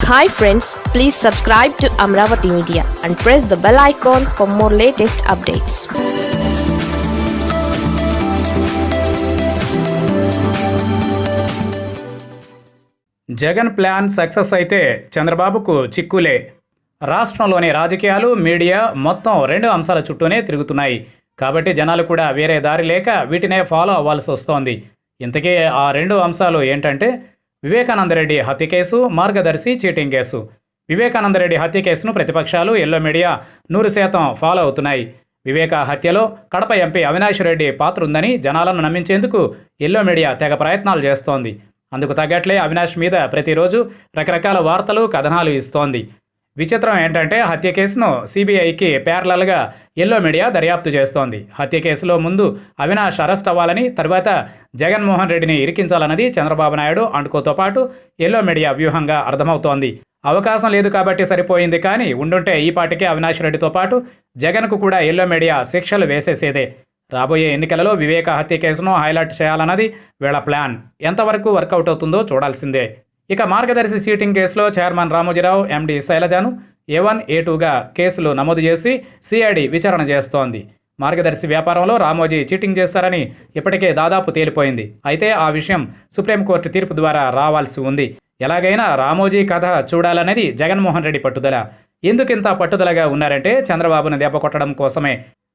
Hi friends please subscribe to Amaravati media and press the bell icon for more latest updates Jagan plan success అయితే చంద్రబాబుకు చిక్కులే. రాష్ట్రంలోని రాజకీయాలు media మొత్తం రెండు అంశాల చుట్టూనే తిరుగుతున్నాయి. కాబట్టి జనాలు కూడా వేరే దారి లేక వీటినే ఫాలో అవ్వాల్సి వస్తోంది. ఇంతకీ ఆ రెండు అంశాలు ఏంటంటే వివేకానందరెడ్డి హత్య కేసు మార్గదర్శి చీటింగ్ కేసు. వివేకానందరెడ్డి హత్య కేసును ప్రతిపక్షాలు ఎల్లో మీడియా నూరు శాతం ఫాలో అవుతున్నాయి. వివేక హత్యలో కడప ఎంపీ అవినాష్ రెడ్డి పాత్ర ఉందని జనాలను నమ్మించేందుకు ఎల్లో మీడియా తెగ ప్రయత్నాలు చేస్తోంది. అందుకు తగ్గట్లే అవినాష్ మీద ప్రతిరోజు రకరకాల వార్తలు కథనాలు ఇస్తోంది. విచిత్రం ఏంటంటే హత్య కేసును సిబిఐకి ప్యారలల్గా ఎల్లో మీడియా దర్యాప్తు చేస్తోంది. హత్య కేసులో ముందు అవినాష్ అరెస్ట్ అవ్వాలని తర్వాత జగన్మోహన్ రెడ్డిని ఇరికించాలన్నది చంద్రబాబు నాయుడు అంటుకోతో పాటు ఎల్లో మీడియా వ్యూహంగా అర్థమవుతోంది. అవకాశం లేదు కాబట్టి సరిపోయింది కానీ ఉండుంటే ఈ పాటికే అవినాష్ రెడ్డితో పాటు జగన్కు కూడా ఎల్లో మీడియా శిక్షలు వేసేసేదే. రాబోయే ఎన్నికలలో వివేక హత్య కేసును హైలైట్ చేయాలన్నది వీళ్ళ ప్లాన్. ఎంతవరకు వర్కౌట్ అవుతుందో చూడాల్సిందే. ఇక మార్గదర్శి చీటింగ్ కేసులో చైర్మన్ రామోజీరావు ఎండి శైలజను ఏ వన్ ఏ టూగా కేసులు నమోదు చేసి సిఐడి విచారణ చేస్తోంది. మార్గదర్శి వ్యాపారంలో రామోజీ చీటింగ్ చేస్తారని ఇప్పటికే దాదాపు తేలిపోయింది. అయితే ఆ విషయం సుప్రీంకోర్టు తీర్పు ద్వారా రావాల్సి ఉంది. ఎలాగైనా రామోజీ కథ చూడాలనేది జగన్మోహన్ రెడ్డి పట్టుదల. ఎందుకింత పట్టుదలగా ఉన్నారంటే చంద్రబాబును దెబ్బ కొట్టడం కోసమే.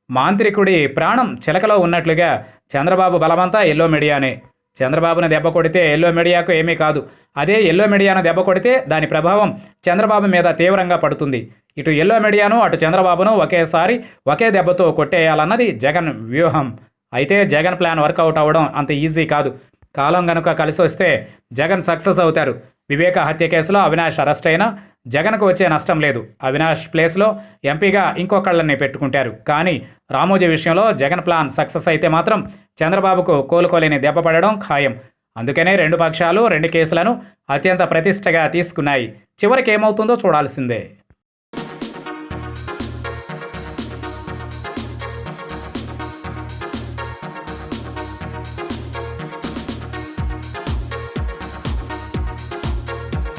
మాంత్రికుడి ప్రాణం చిలకలో ఉన్నట్లుగా చంద్రబాబు బలమంతా ఎల్లో మీడియానే. చంద్రబాబును దెబ్బ కొడితే ఎల్లో మీడియాకు ఏమీ కాదు. అదే ఎల్లో మీడియాను దెబ్బ కొడితే దాని ప్రభావం చంద్రబాబు మీద తీవ్రంగా పడుతుంది. ఇటు ఎల్లో మీడియాను అటు చంద్రబాబును ఒకేసారి ఒకే దెబ్బతో కొట్టేయాలన్నది జగన్ వ్యూహం. అయితే జగన్ ప్లాన్ వర్కౌట్ అవ్వడం అంత ఈజీ కాదు. కాలం గనుక కలిసి వస్తే జగన్ సక్సెస్ అవుతారు. వివేక హత్య కేసులో అవినాష్ అరెస్ట్ అయినా జగన్కు వచ్చే నష్టం లేదు. అవినాష్ ప్లేస్లో ఎంపీగా ఇంకొకళ్ళని పెట్టుకుంటారు. కానీ రామోజీ విషయంలో జగన్ ప్లాన్ సక్సెస్ అయితే మాత్రం చంద్రబాబుకు కోలుకోలేని దెబ్బపడడం ఖాయం. అందుకనే రెండు పక్షాలు రెండు కేసులను అత్యంత ప్రతిష్టగా తీసుకున్నాయి. చివరికి ఏమవుతుందో చూడాల్సిందే.